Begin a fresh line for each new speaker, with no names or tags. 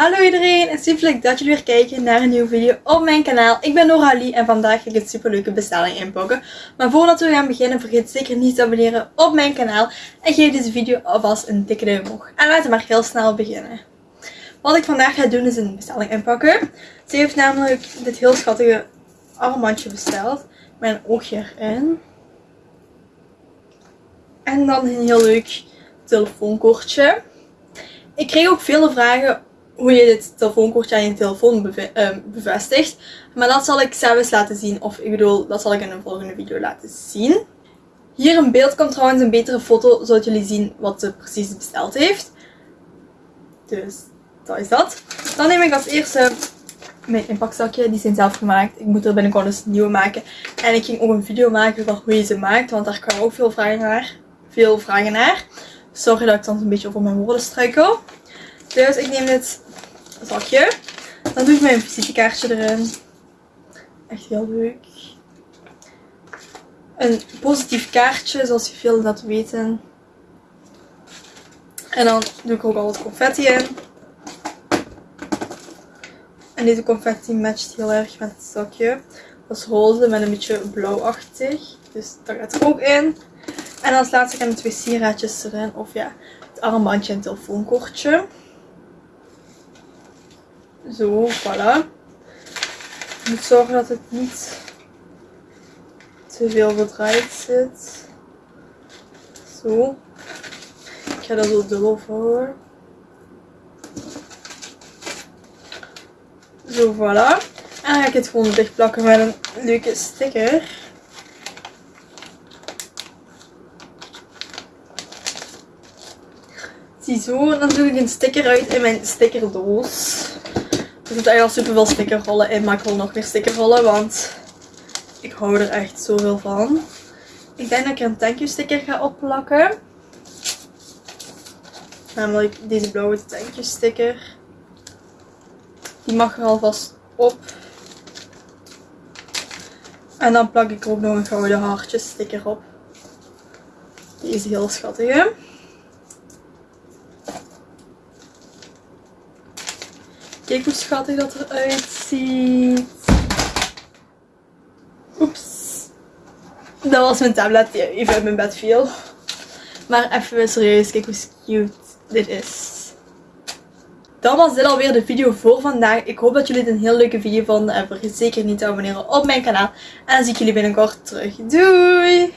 Hallo iedereen en super leuk dat jullie weer kijken naar een nieuwe video op mijn kanaal. Ik ben Noralie en vandaag ga ik een super leuke bestelling inpakken. Maar voordat we gaan beginnen vergeet zeker niet te abonneren op mijn kanaal. En geef deze video alvast een dikke duim omhoog. En laten we maar heel snel beginnen. Wat ik vandaag ga doen is een bestelling inpakken. Ze heeft namelijk dit heel schattige armbandje besteld. Met een oogje erin. En dan een heel leuk telefoonkortje. Ik kreeg ook vele vragen hoe je dit telefoonkortje aan je telefoon uh, bevestigt. Maar dat zal ik zelfs laten zien. Of ik bedoel, dat zal ik in een volgende video laten zien. Hier in beeld komt trouwens een betere foto, zodat jullie zien wat ze precies besteld heeft. Dus dat is dat. Dan neem ik als eerste mijn inpakzakje. Die zijn zelf gemaakt. Ik moet er binnenkort eens een nieuwe maken. En ik ging ook een video maken van hoe je ze maakt. Want daar kwamen ook veel vragen naar. Veel vragen naar. Sorry dat ik soms een beetje over mijn woorden struikel. Dus ik neem dit zakje. Dan doe ik mijn visitekaartje erin. Echt heel leuk. Een positief kaartje, zoals je veel dat weten. En dan doe ik ook al wat confetti in. En deze confetti matcht heel erg met het zakje. Dat is roze met een beetje blauwachtig. Dus dat gaat er ook in. En als laatste gaan de twee sieraadjes erin. Of ja, het armbandje en het telefoonkortje. Zo, voilà. Je moet zorgen dat het niet te veel verdraaid zit. Zo. Ik ga dat zo dubbel vouwen. Zo, voilà. En dan ga ik het gewoon dicht plakken met een leuke sticker. Ziezo, dan doe ik een sticker uit in mijn stickerdoos. Er zitten eigenlijk al super veel stickerrollen in, maar ik wil nog meer stickerrollen, want ik hou er echt zoveel van. Ik denk dat ik er een thank you sticker ga opplakken. Namelijk deze blauwe thank sticker. Die mag er alvast op. En dan plak ik er ook nog een gouden hartjes sticker op. Die is heel schattig. Kijk hoe schattig dat eruit ziet. Oeps. Dat was mijn tablet die even uit mijn bed viel. Maar even serieus, kijk hoe cute dit is. Dan was dit alweer de video voor vandaag. Ik hoop dat jullie het een heel leuke video vonden. En vergeet zeker niet te abonneren op mijn kanaal. En dan zie ik jullie binnenkort terug. Doei!